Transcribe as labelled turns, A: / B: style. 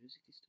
A: Music is